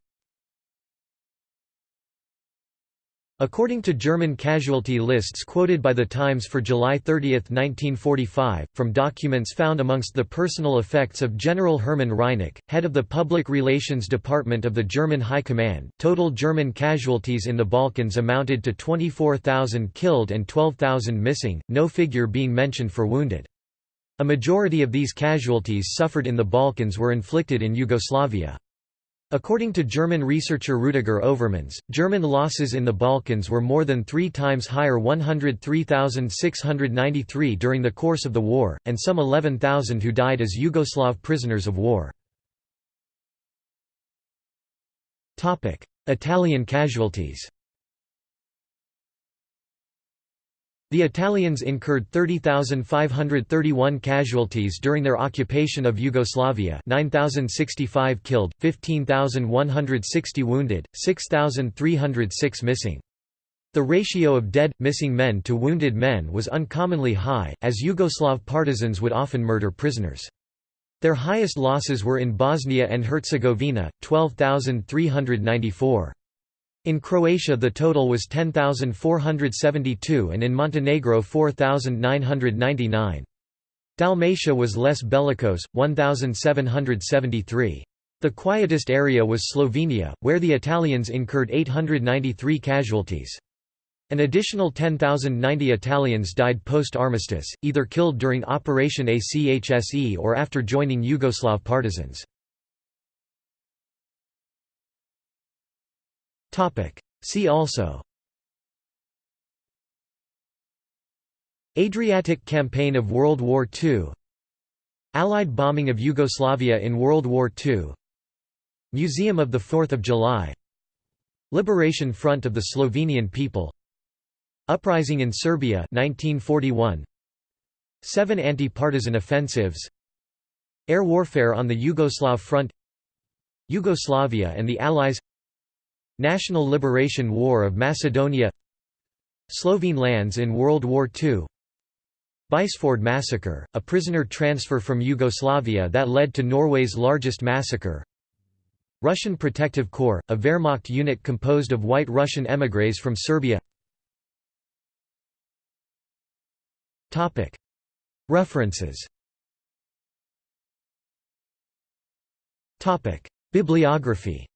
According to German casualty lists quoted by The Times for July 30, 1945, from documents found amongst the personal effects of General Hermann Reinecke, head of the Public Relations Department of the German High Command, total German casualties in the Balkans amounted to 24,000 killed and 12,000 missing, no figure being mentioned for wounded. A majority of these casualties suffered in the Balkans were inflicted in Yugoslavia. According to German researcher Rudiger Overmans, German losses in the Balkans were more than three times higher 103,693 during the course of the war, and some 11,000 who died as Yugoslav prisoners of war. Italian casualties The Italians incurred 30,531 casualties during their occupation of Yugoslavia 9,065 killed, 15,160 wounded, 6,306 missing. The ratio of dead, missing men to wounded men was uncommonly high, as Yugoslav partisans would often murder prisoners. Their highest losses were in Bosnia and Herzegovina, 12,394. In Croatia the total was 10,472 and in Montenegro 4,999. Dalmatia was less bellicose, 1,773. The quietest area was Slovenia, where the Italians incurred 893 casualties. An additional 10,090 Italians died post-armistice, either killed during Operation ACHSE or after joining Yugoslav partisans. See also. Adriatic Campaign of World War II Allied bombing of Yugoslavia in World War II Museum of the 4th of July. Liberation Front of the Slovenian People. Uprising in Serbia 1941 Seven anti-partisan offensives. Air warfare on the Yugoslav front. Yugoslavia and the Allies National Liberation War of Macedonia Slovene lands in World War II Beisfjord massacre, a prisoner transfer from Yugoslavia that led to Norway's largest massacre Russian Protective Corps, a Wehrmacht unit composed of white Russian émigrés from Serbia. References. Bibliography